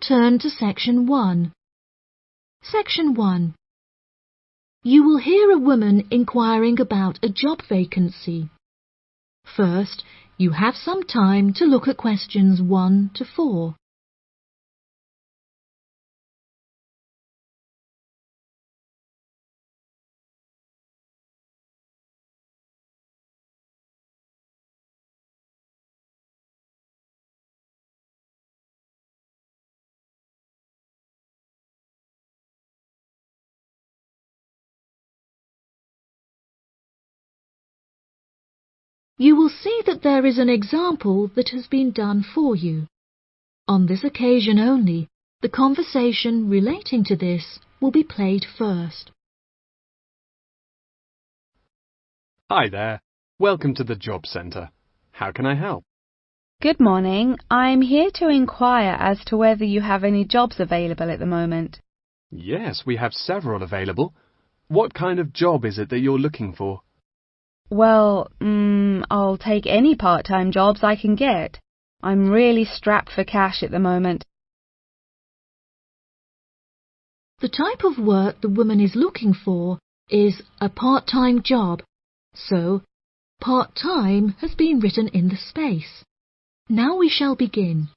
turn to section 1. Section 1. You will hear a woman inquiring about a job vacancy. First, you have some time to look at questions 1 to 4. You will see that there is an example that has been done for you. On this occasion only, the conversation relating to this will be played first. Hi there. Welcome to the Job Centre. How can I help? Good morning. I'm here to inquire as to whether you have any jobs available at the moment. Yes, we have several available. What kind of job is it that you're looking for? Well, mm, I'll take any part-time jobs I can get. I'm really strapped for cash at the moment. The type of work the woman is looking for is a part-time job, so part-time has been written in the space. Now we shall begin.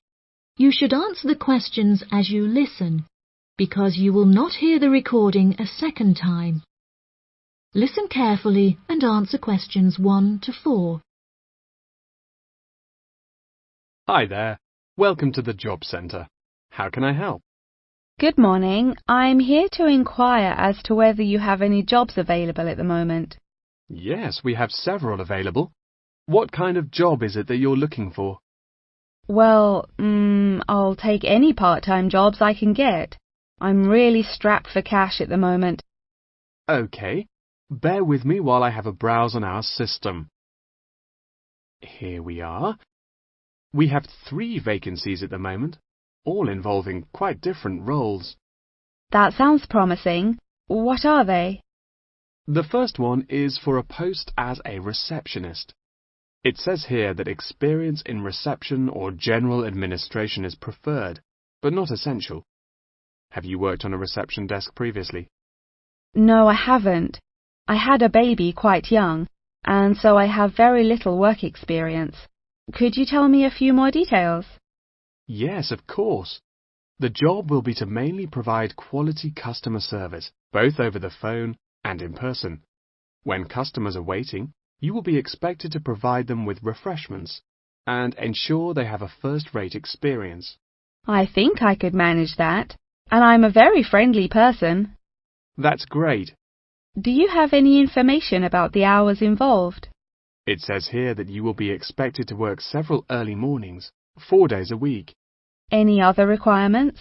You should answer the questions as you listen, because you will not hear the recording a second time. Listen carefully and answer questions 1 to 4. Hi there. Welcome to the Job Centre. How can I help? Good morning. I'm here to inquire as to whether you have any jobs available at the moment. Yes, we have several available. What kind of job is it that you're looking for? Well, mm, I'll take any part-time jobs I can get. I'm really strapped for cash at the moment. OK. Bear with me while I have a browse on our system. Here we are. We have three vacancies at the moment, all involving quite different roles. That sounds promising. What are they? The first one is for a post as a receptionist. It says here that experience in reception or general administration is preferred, but not essential. Have you worked on a reception desk previously? No, I haven't. I had a baby quite young, and so I have very little work experience. Could you tell me a few more details? Yes, of course. The job will be to mainly provide quality customer service, both over the phone and in person. When customers are waiting, you will be expected to provide them with refreshments and ensure they have a first-rate experience. I think I could manage that, and I'm a very friendly person. That's great. Do you have any information about the hours involved? It says here that you will be expected to work several early mornings, four days a week. Any other requirements?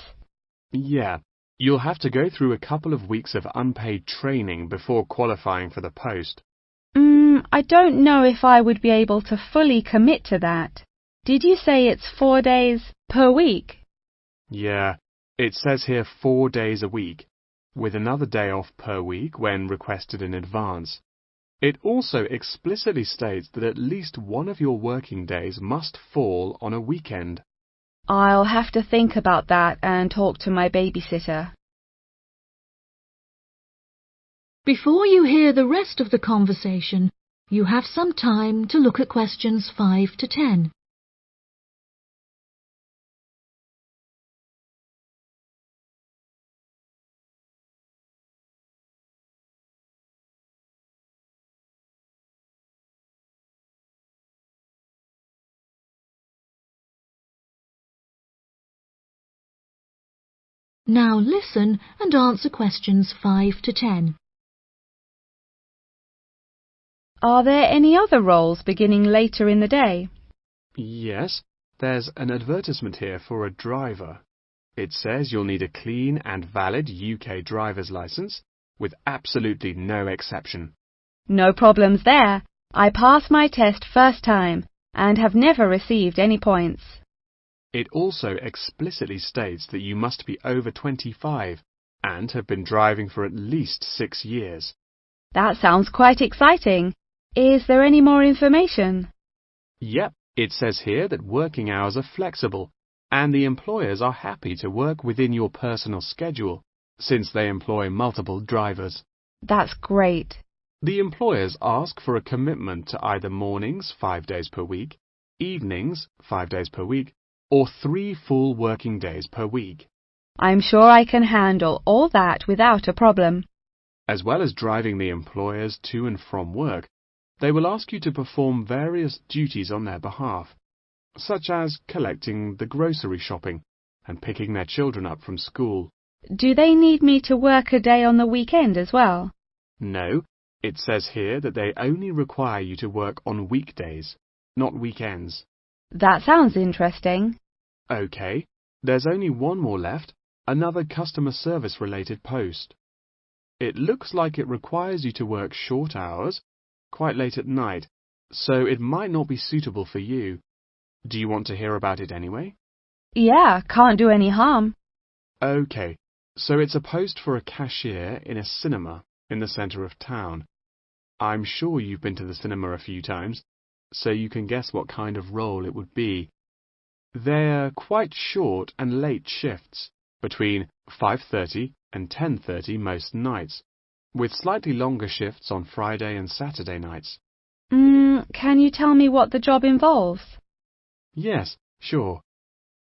Yeah, you'll have to go through a couple of weeks of unpaid training before qualifying for the post. Mm, I don't know if I would be able to fully commit to that. Did you say it's four days per week? Yeah, it says here four days a week with another day off per week when requested in advance. It also explicitly states that at least one of your working days must fall on a weekend. I'll have to think about that and talk to my babysitter. Before you hear the rest of the conversation, you have some time to look at questions 5 to 10. Now listen and answer questions 5 to 10. Are there any other roles beginning later in the day? Yes, there's an advertisement here for a driver. It says you'll need a clean and valid UK driver's license, with absolutely no exception. No problems there. I passed my test first time and have never received any points. It also explicitly states that you must be over 25 and have been driving for at least six years. That sounds quite exciting. Is there any more information? Yep, it says here that working hours are flexible and the employers are happy to work within your personal schedule since they employ multiple drivers. That's great. The employers ask for a commitment to either mornings five days per week, evenings five days per week, or three full working days per week. I'm sure I can handle all that without a problem. As well as driving the employers to and from work, they will ask you to perform various duties on their behalf, such as collecting the grocery shopping and picking their children up from school. Do they need me to work a day on the weekend as well? No, it says here that they only require you to work on weekdays, not weekends. That sounds interesting. OK, there's only one more left, another customer service related post. It looks like it requires you to work short hours, quite late at night, so it might not be suitable for you. Do you want to hear about it anyway? Yeah, can't do any harm. OK, so it's a post for a cashier in a cinema in the centre of town. I'm sure you've been to the cinema a few times, so you can guess what kind of role it would be. They're quite short and late shifts, between 5.30 and 10.30 most nights, with slightly longer shifts on Friday and Saturday nights. Mm, can you tell me what the job involves? Yes, sure.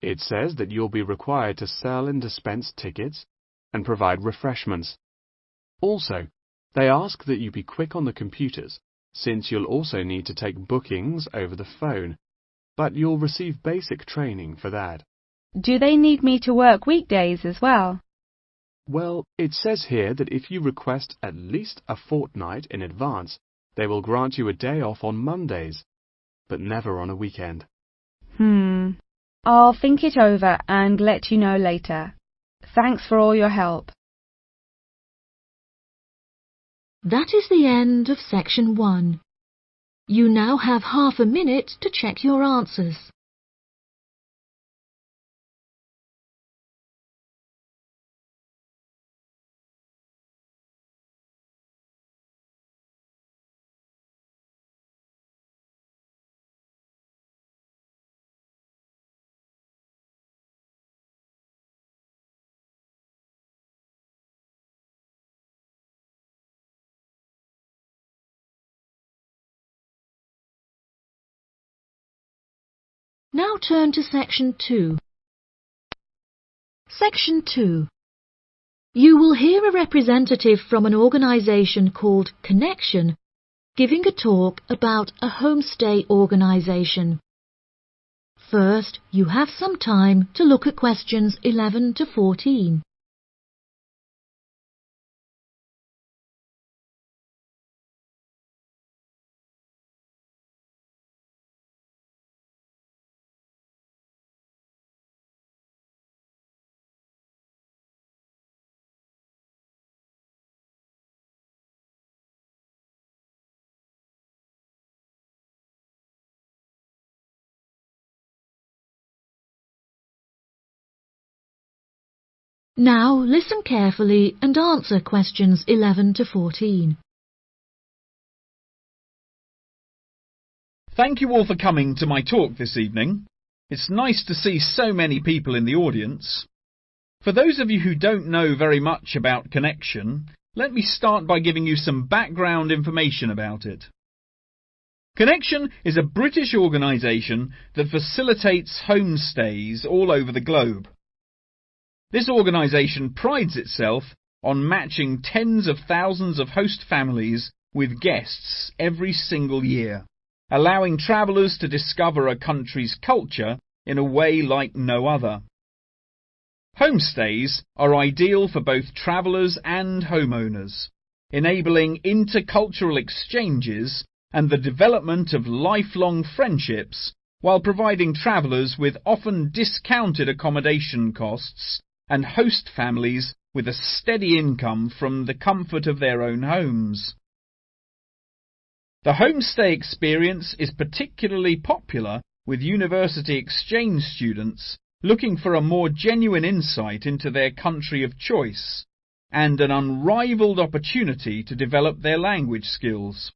It says that you'll be required to sell and dispense tickets and provide refreshments. Also, they ask that you be quick on the computers, since you'll also need to take bookings over the phone, but you'll receive basic training for that. Do they need me to work weekdays as well? Well, it says here that if you request at least a fortnight in advance, they will grant you a day off on Mondays, but never on a weekend. Hmm. I'll think it over and let you know later. Thanks for all your help. That is the end of section one. You now have half a minute to check your answers. Now turn to section 2. Section 2. You will hear a representative from an organisation called Connection giving a talk about a homestay organisation. First, you have some time to look at questions 11 to 14. Now listen carefully and answer questions 11 to 14. Thank you all for coming to my talk this evening. It's nice to see so many people in the audience. For those of you who don't know very much about Connection, let me start by giving you some background information about it. Connection is a British organisation that facilitates homestays all over the globe. This organisation prides itself on matching tens of thousands of host families with guests every single year, allowing travellers to discover a country's culture in a way like no other. Homestays are ideal for both travellers and homeowners, enabling intercultural exchanges and the development of lifelong friendships while providing travellers with often discounted accommodation costs and host families with a steady income from the comfort of their own homes. The homestay experience is particularly popular with university exchange students looking for a more genuine insight into their country of choice and an unrivaled opportunity to develop their language skills.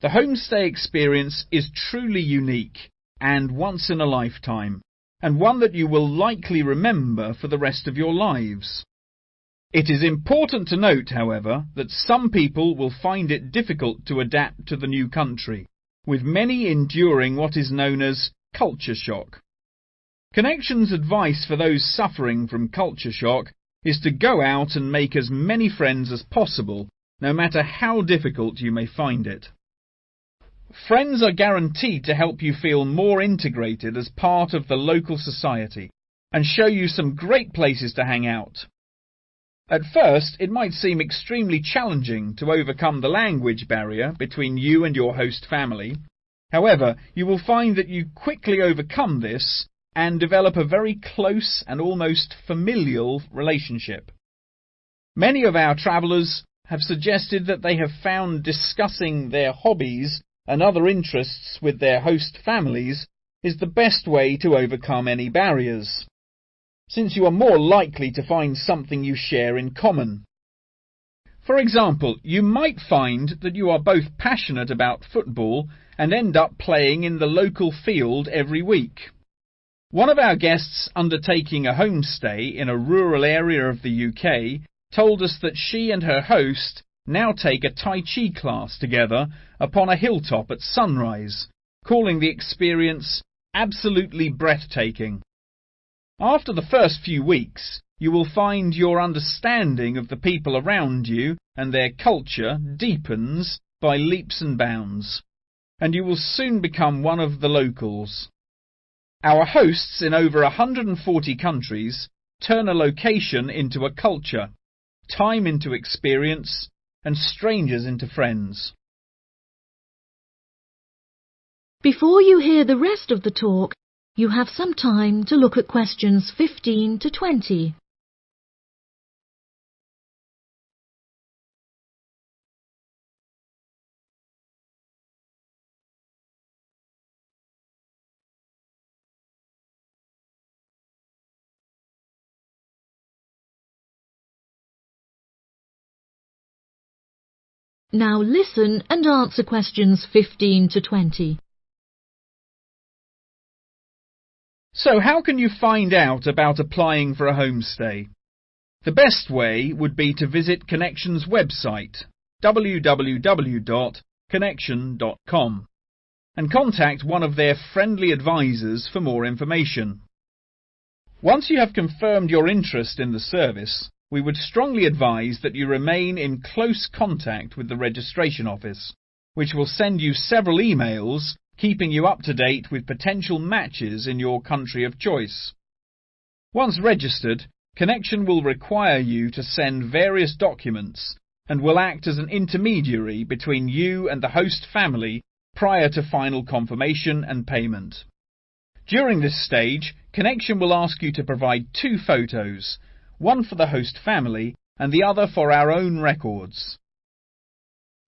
The homestay experience is truly unique and once in a lifetime, and one that you will likely remember for the rest of your lives. It is important to note, however, that some people will find it difficult to adapt to the new country, with many enduring what is known as culture shock. Connections advice for those suffering from culture shock is to go out and make as many friends as possible, no matter how difficult you may find it. Friends are guaranteed to help you feel more integrated as part of the local society and show you some great places to hang out. At first, it might seem extremely challenging to overcome the language barrier between you and your host family. However, you will find that you quickly overcome this and develop a very close and almost familial relationship. Many of our travellers have suggested that they have found discussing their hobbies and other interests with their host families is the best way to overcome any barriers, since you are more likely to find something you share in common. For example, you might find that you are both passionate about football and end up playing in the local field every week. One of our guests undertaking a homestay in a rural area of the UK told us that she and her host now take a Tai Chi class together upon a hilltop at sunrise, calling the experience absolutely breathtaking. After the first few weeks, you will find your understanding of the people around you and their culture deepens by leaps and bounds, and you will soon become one of the locals. Our hosts in over 140 countries turn a location into a culture, time into experience, and strangers into friends. Before you hear the rest of the talk, you have some time to look at questions 15 to 20. Now listen and answer questions 15 to 20. So how can you find out about applying for a homestay? The best way would be to visit Connection's website, www.connection.com, and contact one of their friendly advisors for more information. Once you have confirmed your interest in the service, we would strongly advise that you remain in close contact with the registration office, which will send you several emails keeping you up to date with potential matches in your country of choice. Once registered, Connection will require you to send various documents and will act as an intermediary between you and the host family prior to final confirmation and payment. During this stage, Connection will ask you to provide two photos, one for the host family and the other for our own records.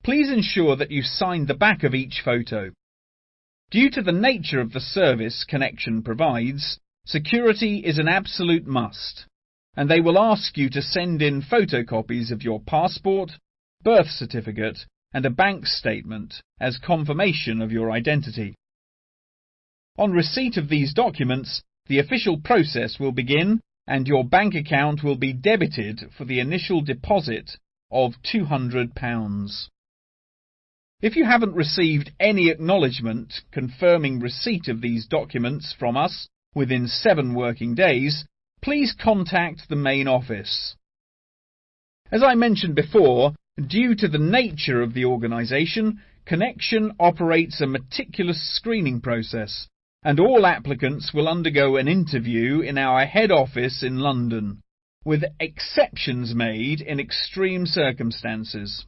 Please ensure that you sign the back of each photo. Due to the nature of the service Connection provides, security is an absolute must, and they will ask you to send in photocopies of your passport, birth certificate, and a bank statement as confirmation of your identity. On receipt of these documents, the official process will begin and your bank account will be debited for the initial deposit of £200. If you haven't received any acknowledgement confirming receipt of these documents from us within seven working days, please contact the main office. As I mentioned before, due to the nature of the organisation, Connection operates a meticulous screening process and all applicants will undergo an interview in our head office in London, with exceptions made in extreme circumstances.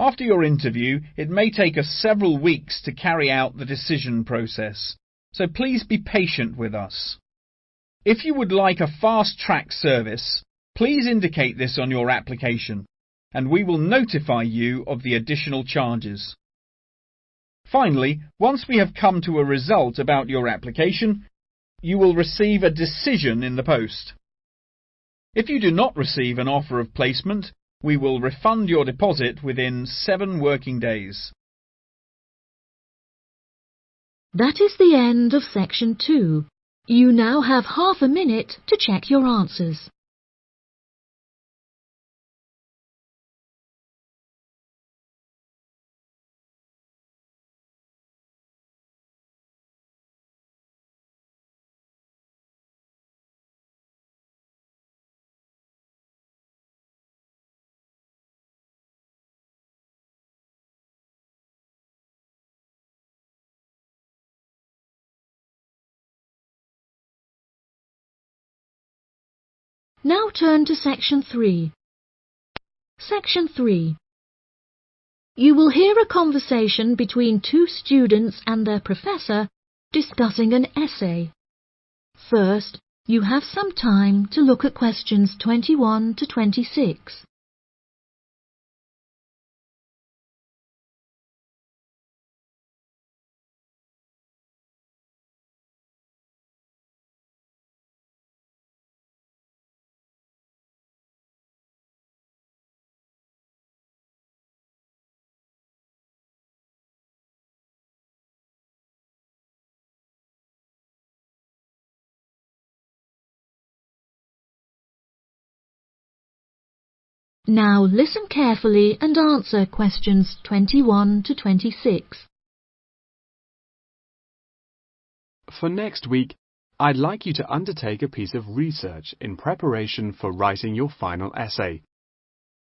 After your interview, it may take us several weeks to carry out the decision process, so please be patient with us. If you would like a fast-track service, please indicate this on your application, and we will notify you of the additional charges. Finally, once we have come to a result about your application, you will receive a decision in the post. If you do not receive an offer of placement, we will refund your deposit within seven working days. That is the end of section two. You now have half a minute to check your answers. Now turn to Section 3. Section 3. You will hear a conversation between two students and their professor discussing an essay. First, you have some time to look at questions 21 to 26. Now listen carefully and answer questions 21 to 26. For next week, I'd like you to undertake a piece of research in preparation for writing your final essay.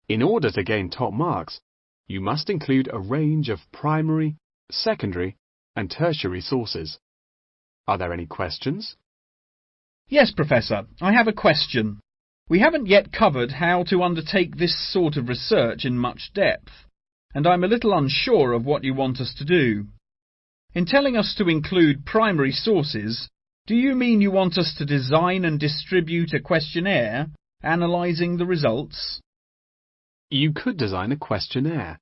In order to gain top marks, you must include a range of primary, secondary, and tertiary sources. Are there any questions? Yes, Professor, I have a question. We haven't yet covered how to undertake this sort of research in much depth, and I'm a little unsure of what you want us to do. In telling us to include primary sources, do you mean you want us to design and distribute a questionnaire, analysing the results? You could design a questionnaire,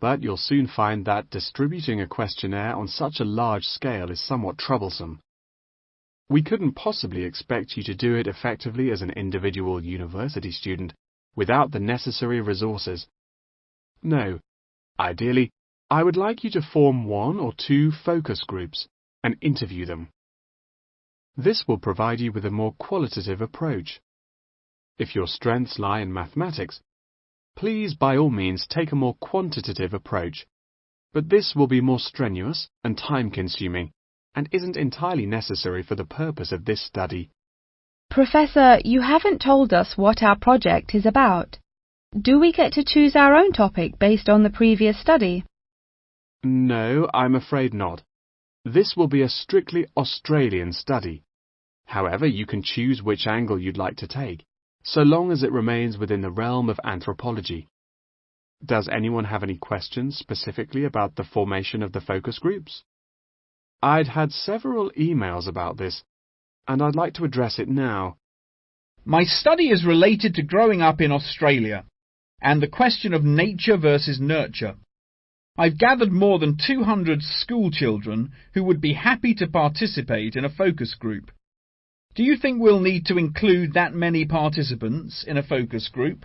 but you'll soon find that distributing a questionnaire on such a large scale is somewhat troublesome. We couldn't possibly expect you to do it effectively as an individual university student without the necessary resources. No, ideally, I would like you to form one or two focus groups and interview them. This will provide you with a more qualitative approach. If your strengths lie in mathematics, please by all means take a more quantitative approach, but this will be more strenuous and time-consuming and isn't entirely necessary for the purpose of this study. Professor, you haven't told us what our project is about. Do we get to choose our own topic based on the previous study? No, I'm afraid not. This will be a strictly Australian study. However, you can choose which angle you'd like to take, so long as it remains within the realm of anthropology. Does anyone have any questions specifically about the formation of the focus groups? I'd had several emails about this, and I'd like to address it now. My study is related to growing up in Australia and the question of nature versus nurture. I've gathered more than 200 school children who would be happy to participate in a focus group. Do you think we'll need to include that many participants in a focus group?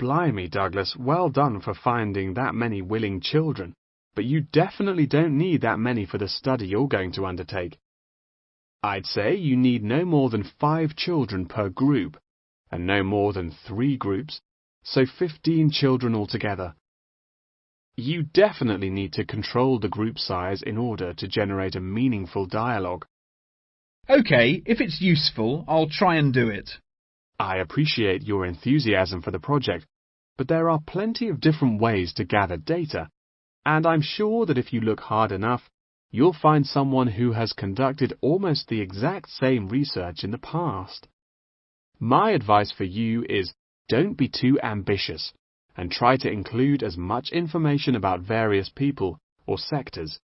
Blimey, Douglas, well done for finding that many willing children but you definitely don't need that many for the study you're going to undertake. I'd say you need no more than five children per group, and no more than three groups, so 15 children altogether. You definitely need to control the group size in order to generate a meaningful dialogue. OK, if it's useful, I'll try and do it. I appreciate your enthusiasm for the project, but there are plenty of different ways to gather data, and I'm sure that if you look hard enough, you'll find someone who has conducted almost the exact same research in the past. My advice for you is don't be too ambitious and try to include as much information about various people or sectors.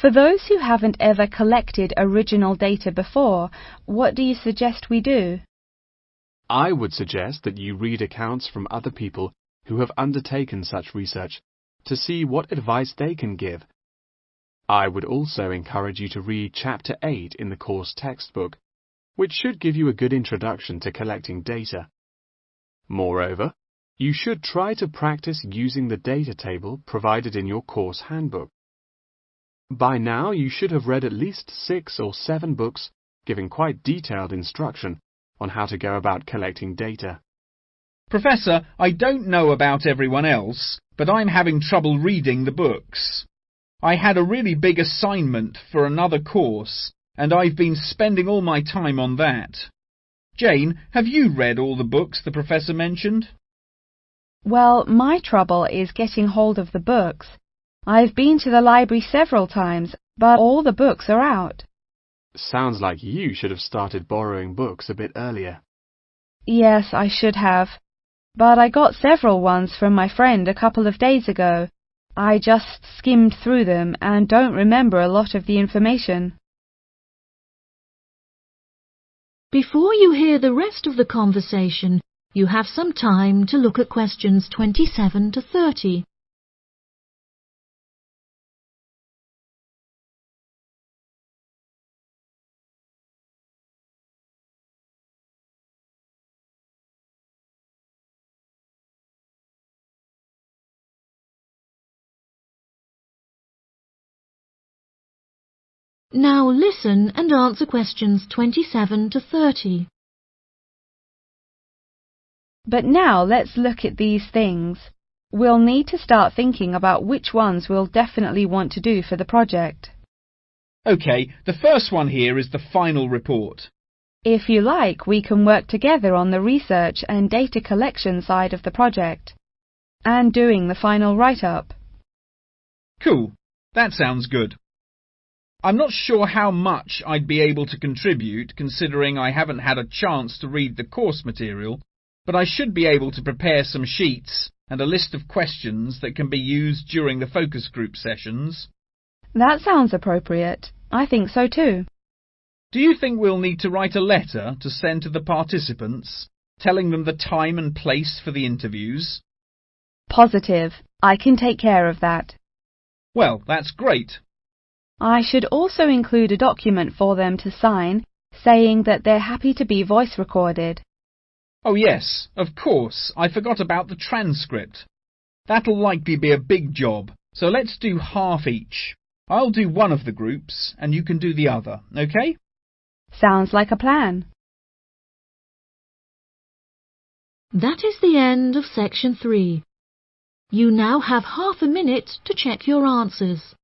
For those who haven't ever collected original data before, what do you suggest we do? I would suggest that you read accounts from other people who have undertaken such research to see what advice they can give. I would also encourage you to read Chapter 8 in the course textbook, which should give you a good introduction to collecting data. Moreover, you should try to practice using the data table provided in your course handbook. By now you should have read at least six or seven books giving quite detailed instruction on how to go about collecting data. Professor, I don't know about everyone else, but I'm having trouble reading the books. I had a really big assignment for another course, and I've been spending all my time on that. Jane, have you read all the books the professor mentioned? Well, my trouble is getting hold of the books. I've been to the library several times, but all the books are out. Sounds like you should have started borrowing books a bit earlier. Yes, I should have. But I got several ones from my friend a couple of days ago. I just skimmed through them and don't remember a lot of the information. Before you hear the rest of the conversation, you have some time to look at questions 27 to 30. Now listen and answer questions 27 to 30. But now let's look at these things. We'll need to start thinking about which ones we'll definitely want to do for the project. OK, the first one here is the final report. If you like, we can work together on the research and data collection side of the project and doing the final write-up. Cool. That sounds good. I'm not sure how much I'd be able to contribute considering I haven't had a chance to read the course material, but I should be able to prepare some sheets and a list of questions that can be used during the focus group sessions. That sounds appropriate. I think so too. Do you think we'll need to write a letter to send to the participants, telling them the time and place for the interviews? Positive. I can take care of that. Well, that's great. I should also include a document for them to sign saying that they're happy to be voice recorded. Oh yes, of course, I forgot about the transcript. That'll likely be a big job, so let's do half each. I'll do one of the groups and you can do the other, okay? Sounds like a plan. That is the end of section 3. You now have half a minute to check your answers.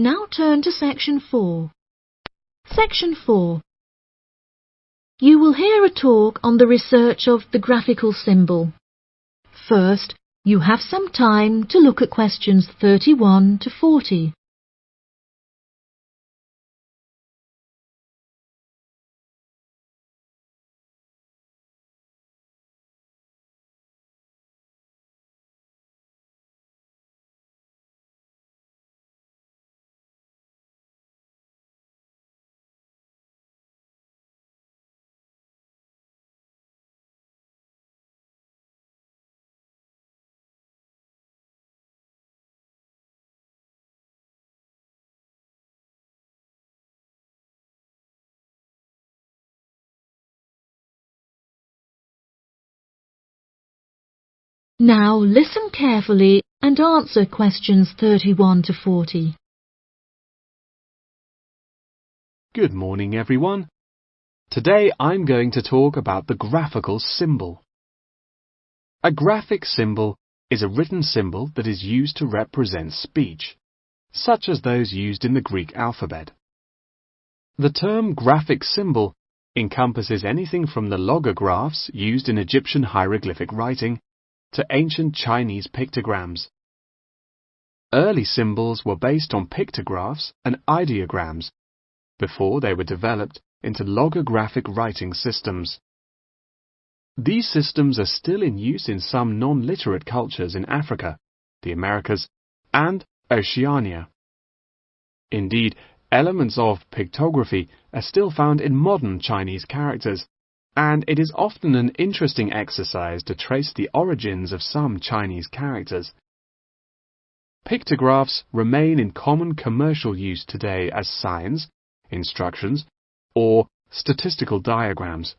Now turn to section 4. Section 4. You will hear a talk on the research of the graphical symbol. First, you have some time to look at questions 31 to 40. Now listen carefully and answer questions 31 to 40. Good morning, everyone. Today I'm going to talk about the graphical symbol. A graphic symbol is a written symbol that is used to represent speech, such as those used in the Greek alphabet. The term graphic symbol encompasses anything from the logographs used in Egyptian hieroglyphic writing to ancient Chinese pictograms. Early symbols were based on pictographs and ideograms before they were developed into logographic writing systems. These systems are still in use in some non-literate cultures in Africa, the Americas, and Oceania. Indeed, elements of pictography are still found in modern Chinese characters, and it is often an interesting exercise to trace the origins of some Chinese characters. Pictographs remain in common commercial use today as signs, instructions, or statistical diagrams.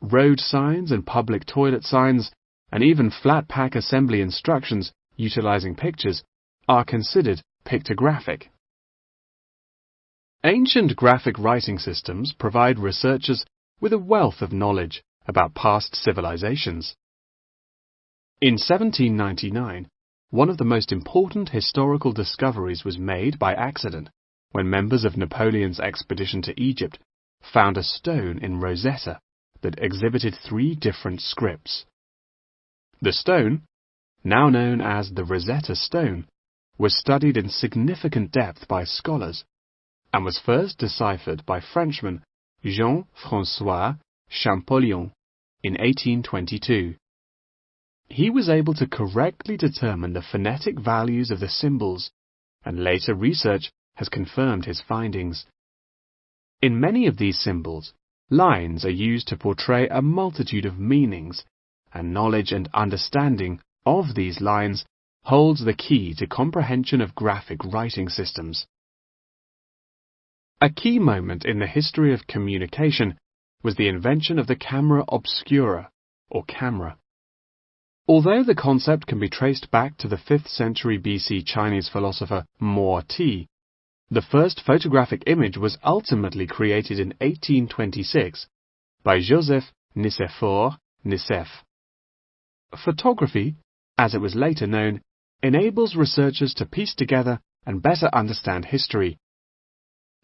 Road signs and public toilet signs, and even flat pack assembly instructions utilizing pictures, are considered pictographic. Ancient graphic writing systems provide researchers with a wealth of knowledge about past civilizations. In 1799, one of the most important historical discoveries was made by accident when members of Napoleon's expedition to Egypt found a stone in Rosetta that exhibited three different scripts. The stone, now known as the Rosetta Stone, was studied in significant depth by scholars and was first deciphered by Frenchman Jean-François Champollion in 1822. He was able to correctly determine the phonetic values of the symbols, and later research has confirmed his findings. In many of these symbols, lines are used to portray a multitude of meanings, and knowledge and understanding of these lines holds the key to comprehension of graphic writing systems. A key moment in the history of communication was the invention of the camera obscura, or camera. Although the concept can be traced back to the 5th century BC Chinese philosopher Mo Ti, the first photographic image was ultimately created in 1826 by Joseph Nicephore Niepce. Photography, as it was later known, enables researchers to piece together and better understand history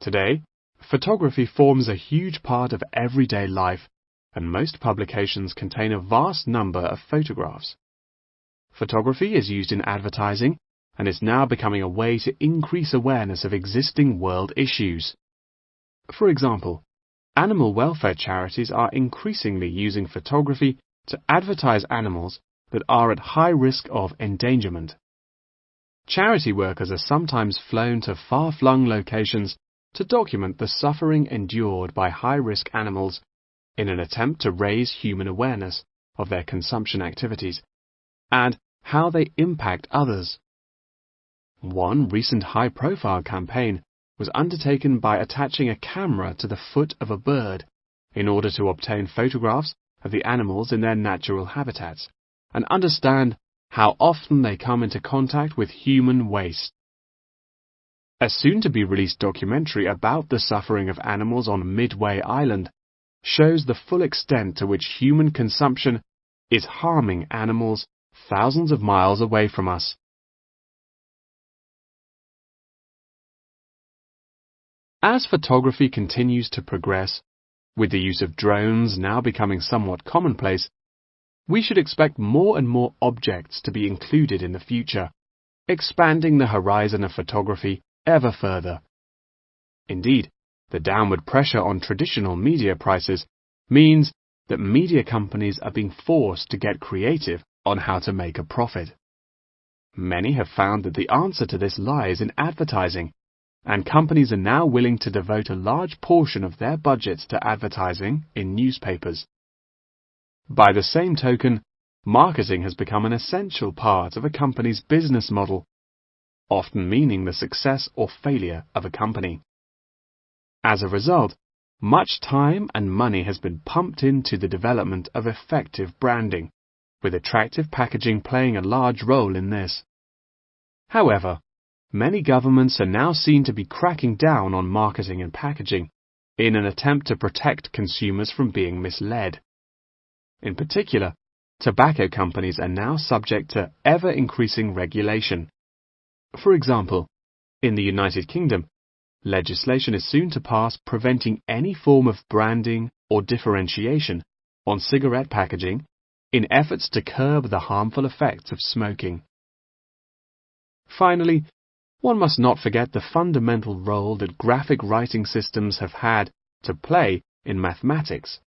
Today, photography forms a huge part of everyday life, and most publications contain a vast number of photographs. Photography is used in advertising and is now becoming a way to increase awareness of existing world issues. For example, animal welfare charities are increasingly using photography to advertise animals that are at high risk of endangerment. Charity workers are sometimes flown to far-flung locations to document the suffering endured by high-risk animals in an attempt to raise human awareness of their consumption activities and how they impact others. One recent high-profile campaign was undertaken by attaching a camera to the foot of a bird in order to obtain photographs of the animals in their natural habitats and understand how often they come into contact with human waste. A soon-to-be-released documentary about the suffering of animals on Midway Island shows the full extent to which human consumption is harming animals thousands of miles away from us. As photography continues to progress, with the use of drones now becoming somewhat commonplace, we should expect more and more objects to be included in the future, expanding the horizon of photography ever further. Indeed, the downward pressure on traditional media prices means that media companies are being forced to get creative on how to make a profit. Many have found that the answer to this lies in advertising, and companies are now willing to devote a large portion of their budgets to advertising in newspapers. By the same token, marketing has become an essential part of a company's business model often meaning the success or failure of a company. As a result, much time and money has been pumped into the development of effective branding, with attractive packaging playing a large role in this. However, many governments are now seen to be cracking down on marketing and packaging in an attempt to protect consumers from being misled. In particular, tobacco companies are now subject to ever increasing regulation for example, in the United Kingdom, legislation is soon to pass preventing any form of branding or differentiation on cigarette packaging in efforts to curb the harmful effects of smoking. Finally, one must not forget the fundamental role that graphic writing systems have had to play in mathematics.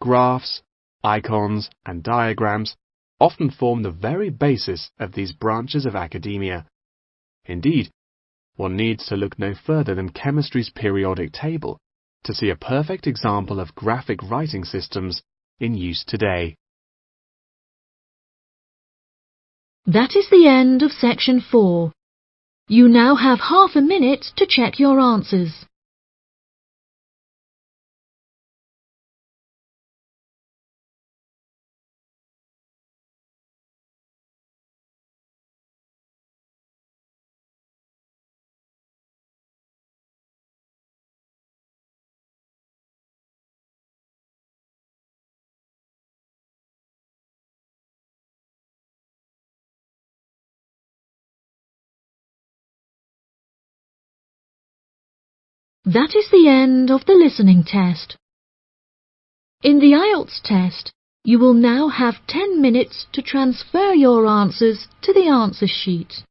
Graphs, icons, and diagrams often form the very basis of these branches of academia. Indeed, one needs to look no further than chemistry's periodic table to see a perfect example of graphic writing systems in use today. That is the end of section 4. You now have half a minute to check your answers. That is the end of the listening test. In the IELTS test, you will now have 10 minutes to transfer your answers to the answer sheet.